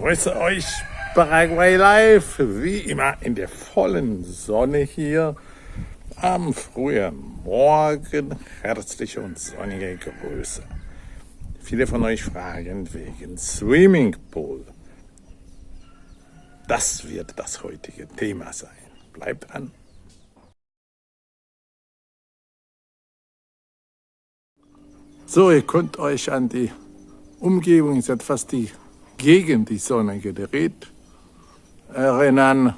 grüße euch Paraguay Live, wie immer in der vollen Sonne hier am frühen Morgen. Herzliche und sonnige Grüße. Viele von euch fragen wegen Swimmingpool. Das wird das heutige Thema sein. Bleibt dran. So, ihr könnt euch an die Umgebung, ist etwas die gegen die Sonne gedreht, erinnern.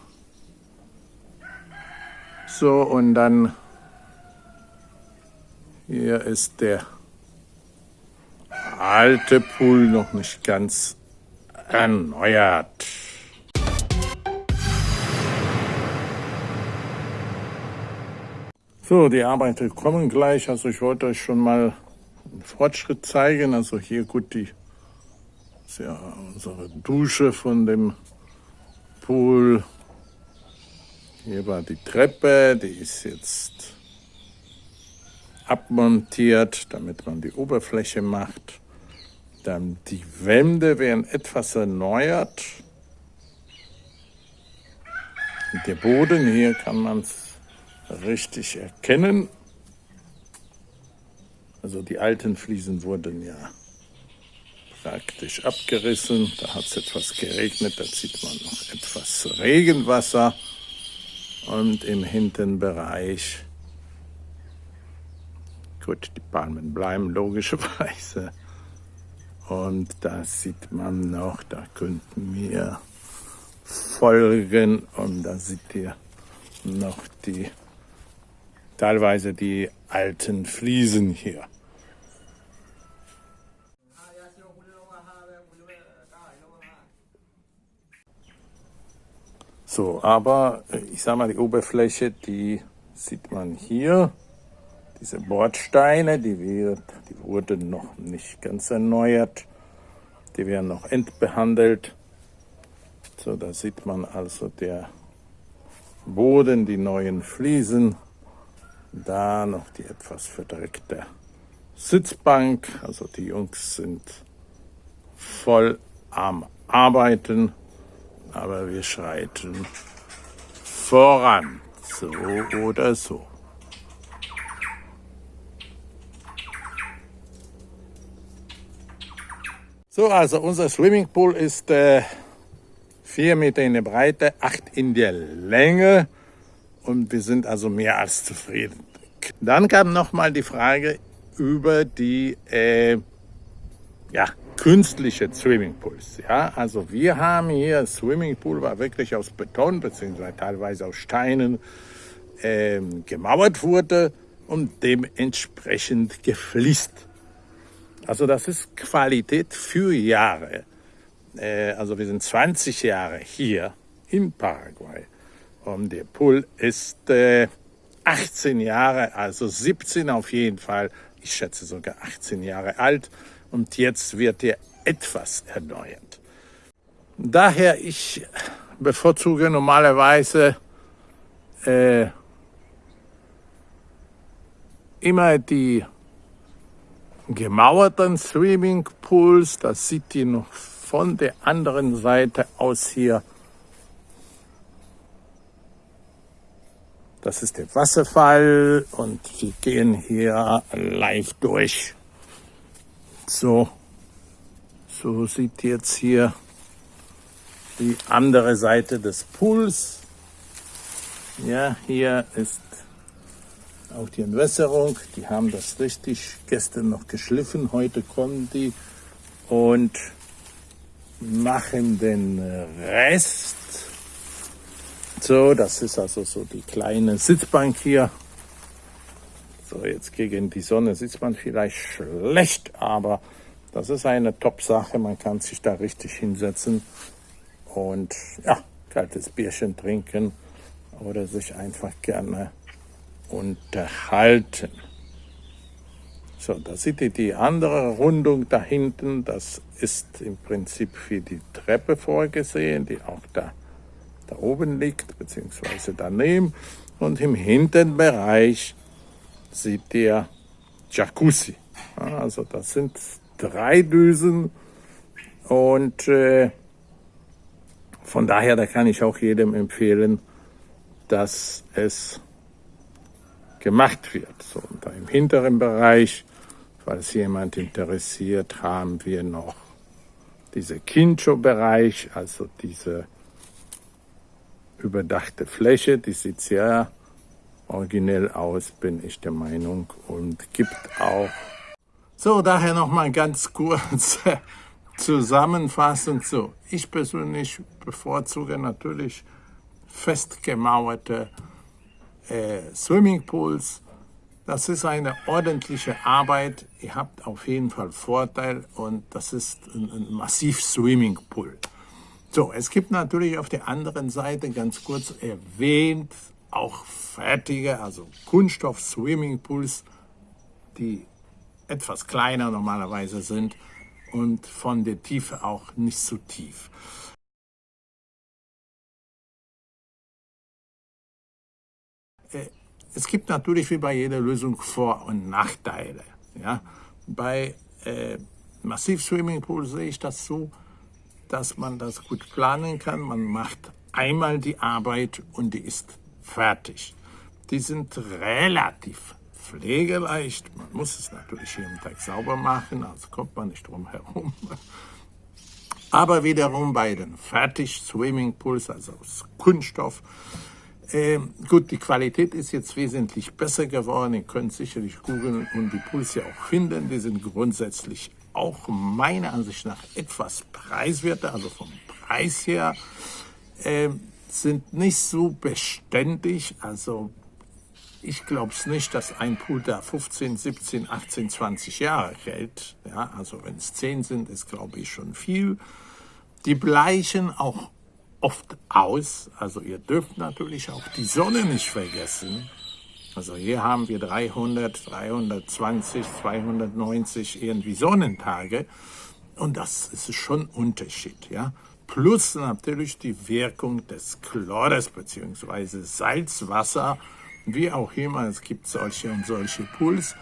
So, und dann hier ist der alte Pool noch nicht ganz erneuert. So, die Arbeiter kommen gleich. Also ich wollte euch schon mal einen Fortschritt zeigen. Also hier gut die ist ja unsere Dusche von dem Pool. Hier war die Treppe, die ist jetzt abmontiert, damit man die Oberfläche macht. Dann die Wände werden etwas erneuert. Der Boden, hier kann man es richtig erkennen. Also die alten Fliesen wurden ja praktisch abgerissen. Da hat es etwas geregnet, da sieht man noch etwas Regenwasser. Und im Hinterbereich, gut, die Palmen bleiben logischerweise. Und da sieht man noch, da könnten wir folgen. Und da seht ihr noch die, teilweise die alten Fliesen hier. So, aber äh, ich sag mal, die Oberfläche, die sieht man hier. Diese Bordsteine, die, wird, die wurden noch nicht ganz erneuert. Die werden noch endbehandelt. So, da sieht man also der Boden, die neuen Fliesen. Da noch die etwas verdreckte Sitzbank. Also die Jungs sind voll am Arbeiten aber wir schreiten voran, so oder so. So, also unser Swimmingpool ist äh, 4 Meter in der Breite, 8 in der Länge und wir sind also mehr als zufrieden. Dann kam nochmal die Frage über die äh, ja, künstliche Swimmingpools. Ja, also wir haben hier Swimmingpool, war wirklich aus Beton beziehungsweise teilweise aus Steinen ähm, gemauert wurde und dementsprechend gefliest. Also das ist Qualität für Jahre. Äh, also wir sind 20 Jahre hier in Paraguay und der Pool ist äh, 18 Jahre, also 17 auf jeden Fall. Ich schätze sogar 18 Jahre alt und jetzt wird er etwas erneuert. Daher ich bevorzuge normalerweise äh, immer die gemauerten Swimmingpools. Das sieht ihr noch von der anderen Seite aus hier. Das ist der Wasserfall und wir gehen hier live durch. So, so sieht jetzt hier die andere Seite des Pools. Ja, hier ist auch die Entwässerung. Die haben das richtig gestern noch geschliffen. Heute kommen die und machen den Rest. So, das ist also so die kleine Sitzbank hier. So, jetzt gegen die Sonne sieht man vielleicht schlecht, aber das ist eine Top-Sache. Man kann sich da richtig hinsetzen und ja, kaltes Bierchen trinken oder sich einfach gerne unterhalten. So, da seht ihr die andere Rundung da hinten. Das ist im Prinzip für die Treppe vorgesehen, die auch da, da oben liegt, beziehungsweise daneben. Und im hinteren Bereich seht ihr Jacuzzi. Also das sind drei Düsen und äh, von daher, da kann ich auch jedem empfehlen, dass es gemacht wird. So, und im hinteren Bereich, falls jemand interessiert, haben wir noch diese Kincho-Bereich, also diese überdachte Fläche, die sieht sehr originell aus, bin ich der Meinung, und gibt auch. So, daher nochmal ganz kurz Zusammenfassung. So, ich persönlich bevorzuge natürlich festgemauerte äh, Swimmingpools. Das ist eine ordentliche Arbeit. Ihr habt auf jeden Fall Vorteil und das ist ein, ein massiv Swimmingpool. So, es gibt natürlich auf der anderen Seite ganz kurz erwähnt auch fertige, also Kunststoff-Swimmingpools, die etwas kleiner normalerweise sind und von der Tiefe auch nicht so tief. Äh, es gibt natürlich wie bei jeder Lösung Vor- und Nachteile. Ja? Bei äh, Massiv-Swimmingpool sehe ich das so, dass man das gut planen kann. Man macht einmal die Arbeit und die ist fertig. Die sind relativ pflegeleicht. Man muss es natürlich jeden Tag sauber machen, also kommt man nicht drum herum. Aber wiederum bei den Fertig-Swimmingpools, also aus Kunststoff, äh, gut, die Qualität ist jetzt wesentlich besser geworden. Ihr könnt sicherlich googeln und die Pools ja auch finden. Die sind grundsätzlich auch meiner Ansicht nach etwas preiswerter, also vom Preis her, äh, sind nicht so beständig. Also ich glaube es nicht, dass ein da 15, 17, 18, 20 Jahre hält. Ja, also wenn es 10 sind, ist glaube ich schon viel. Die bleichen auch oft aus. Also ihr dürft natürlich auch die Sonne nicht vergessen. Also hier haben wir 300, 320, 290 irgendwie Sonnentage. Und das ist schon ein Unterschied, ja. Plus natürlich die Wirkung des Chlores bzw. Salzwasser, wie auch immer. Es gibt solche und solche Pools.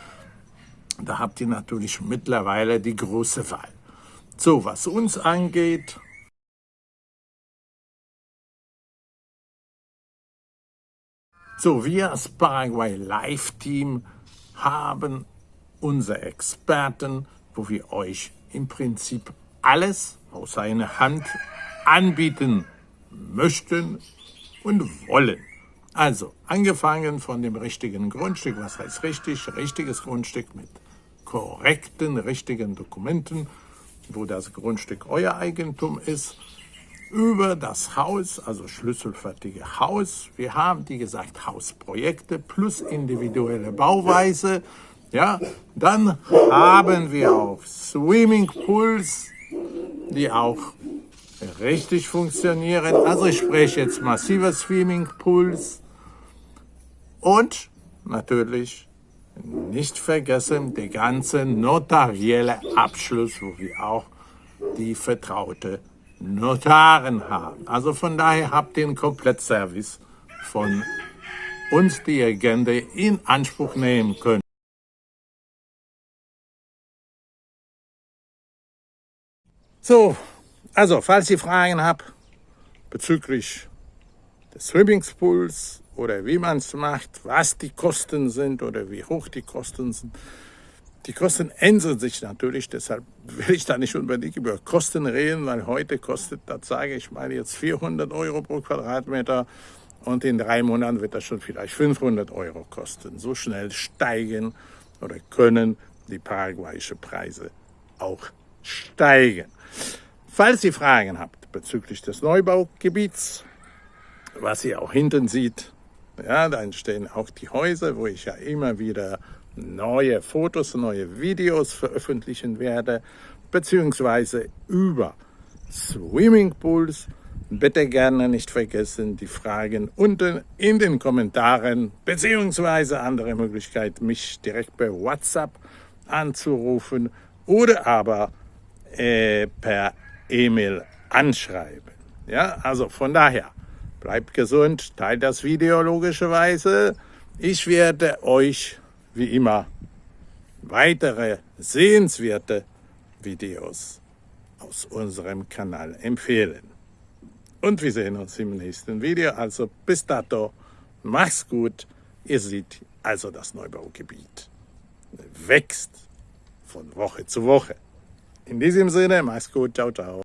Da habt ihr natürlich mittlerweile die große Wahl. So, was uns angeht, So, wir als Paraguay Live Team haben unsere Experten, wo wir euch im Prinzip alles aus einer Hand anbieten möchten und wollen. Also, angefangen von dem richtigen Grundstück, was heißt richtig? Richtiges Grundstück mit korrekten, richtigen Dokumenten, wo das Grundstück euer Eigentum ist, über das Haus, also schlüsselfertige Haus. Wir haben, wie gesagt, Hausprojekte plus individuelle Bauweise. Ja, dann haben wir auch Swimmingpools, die auch richtig funktionieren. Also ich spreche jetzt massive Swimmingpools und natürlich nicht vergessen der ganze notarielle Abschluss, wo wir auch die vertraute Notaren haben. Also von daher habt ihr einen Komplettservice von uns, die gerne in Anspruch nehmen könnt. So, also falls ihr Fragen habt bezüglich des Swimmingpools oder wie man es macht, was die Kosten sind oder wie hoch die Kosten sind, die Kosten ändern sich natürlich, deshalb will ich da nicht unbedingt über Kosten reden, weil heute kostet, das sage ich mal, jetzt 400 Euro pro Quadratmeter und in drei Monaten wird das schon vielleicht 500 Euro kosten. So schnell steigen oder können die paraguayischen Preise auch steigen. Falls ihr Fragen habt bezüglich des Neubaugebiets, was ihr auch hinten sieht, ja, da entstehen auch die Häuser, wo ich ja immer wieder neue Fotos, neue Videos veröffentlichen werde, beziehungsweise über Swimmingpools. Bitte gerne nicht vergessen, die Fragen unten in den Kommentaren, beziehungsweise andere Möglichkeit, mich direkt per WhatsApp anzurufen oder aber äh, per E-Mail anschreiben. Ja, also von daher, bleibt gesund, teilt das Video logischerweise. Ich werde euch wie immer weitere sehenswerte Videos aus unserem Kanal empfehlen. Und wir sehen uns im nächsten Video. Also bis dato, mach's gut. Ihr seht also das Neubaugebiet wächst von Woche zu Woche. In diesem Sinne, mach's gut, ciao, ciao.